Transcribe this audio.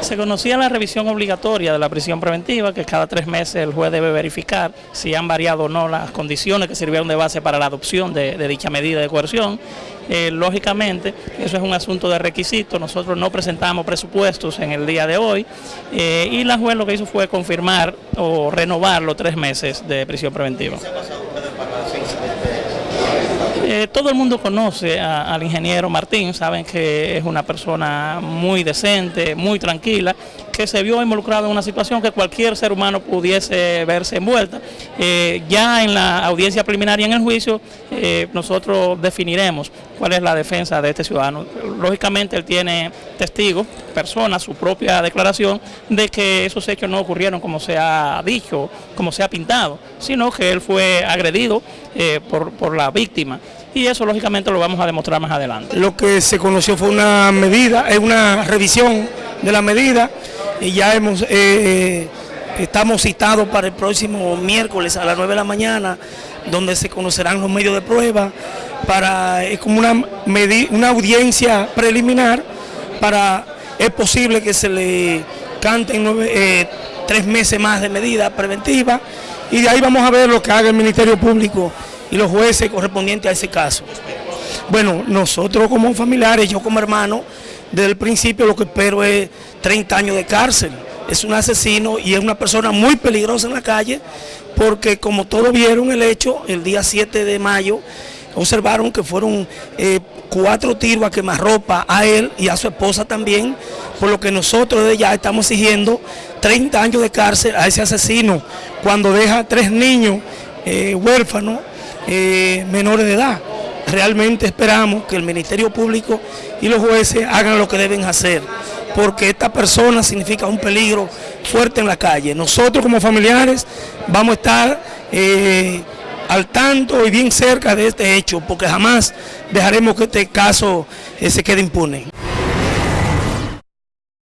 Se conocía la revisión obligatoria de la prisión preventiva, que cada tres meses el juez debe verificar si han variado o no las condiciones que sirvieron de base para la adopción de, dicha medida de coerción. Eh, lógicamente, eso es un asunto de requisito, nosotros no presentamos presupuestos en el día de hoy eh, y la juez lo que hizo fue confirmar o renovar los tres meses de prisión preventiva. Eh, todo el mundo conoce al ingeniero Martín, saben que es una persona muy decente, muy tranquila, que se vio involucrado en una situación que cualquier ser humano pudiese verse envuelta. Eh, ya en la audiencia preliminar y en el juicio, eh, nosotros definiremos cuál es la defensa de este ciudadano. Lógicamente él tiene testigos, personas, su propia declaración de que esos hechos no ocurrieron como se ha dicho, como se ha pintado, sino que él fue agredido por, por la víctima y eso lógicamente lo vamos a demostrar más adelante. Lo que se conoció fue una medida, es una revisión de la medida y ya hemos, eh, eh, estamos citados para el próximo miércoles a las 9 de la mañana donde se conocerán los medios de prueba para, es como una, una audiencia preliminar para, es posible que se le canten eh, tres meses más de medida preventiva y de ahí vamos a ver lo que haga el Ministerio Público y los jueces correspondientes a ese caso. Bueno, nosotros como familiares, yo como hermano, desde el principio lo que espero es 30 años de cárcel. Es un asesino y es una persona muy peligrosa en la calle porque como todos vieron el hecho, el día 7 de mayo, observaron que fueron eh, cuatro tiros a quemarropa a él y a su esposa también, por lo que nosotros desde ya estamos exigiendo 30 años de cárcel a ese asesino cuando deja tres niños eh, huérfanos eh, menores de edad. Realmente esperamos que el Ministerio Público y los jueces hagan lo que deben hacer, porque esta persona significa un peligro fuerte en la calle. Nosotros como familiares vamos a estar eh, al tanto y bien cerca de este hecho, porque jamás dejaremos que este caso eh, se quede impune.